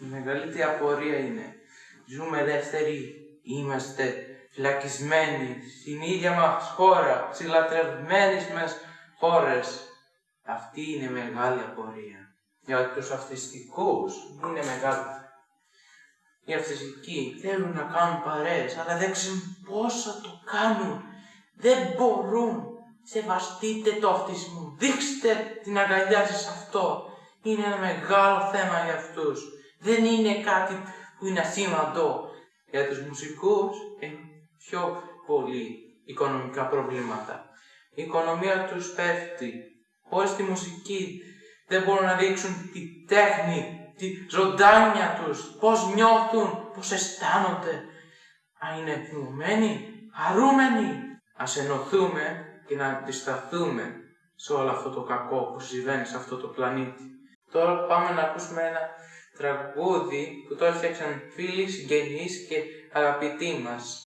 Η μεγαλύτερη απορία είναι, ζούμε ελεύθεροι, είμαστε φυλακισμένοι στην ίδια μας χώρα, στις λατρευμένες μας χώρες. Αυτή είναι μεγάλη απορία. Για τους αυτιστικούς είναι μεγάλη. Οι αυτιστικοί θέλουν να κάνουν παρέες, αλλά δεν ξέρουν πώς θα το κάνουν. Δεν μπορούν. Σεβαστείτε το αυτισμό. Δείξτε την αγκαλιά σας σε αυτό. Είναι ένα μεγάλο θέμα για αυτούς. Δεν είναι κάτι που είναι ασήμαντο. Για τους μουσικούς είναι πιο πολύ οικονομικά προβλήματα. Η οικονομία τους πέφτει. Χωρίς τη μουσική δεν μπορούν να δείξουν τη τέχνη, τη ζωντάνια τους, πώς νιώθουν, πώς αισθάνονται. Αν είναι θυμωμένοι, χαρούμενοι. Ας ενωθούμε και να αντισταθούμε σε όλο αυτό το κακό που συμβαίνει σε αυτό το πλανήτη. Τώρα πάμε να ακούσουμε ένα τραγούδι που το έφτιαξαν φίλοι, συγγενείς και αγαπητοί μας.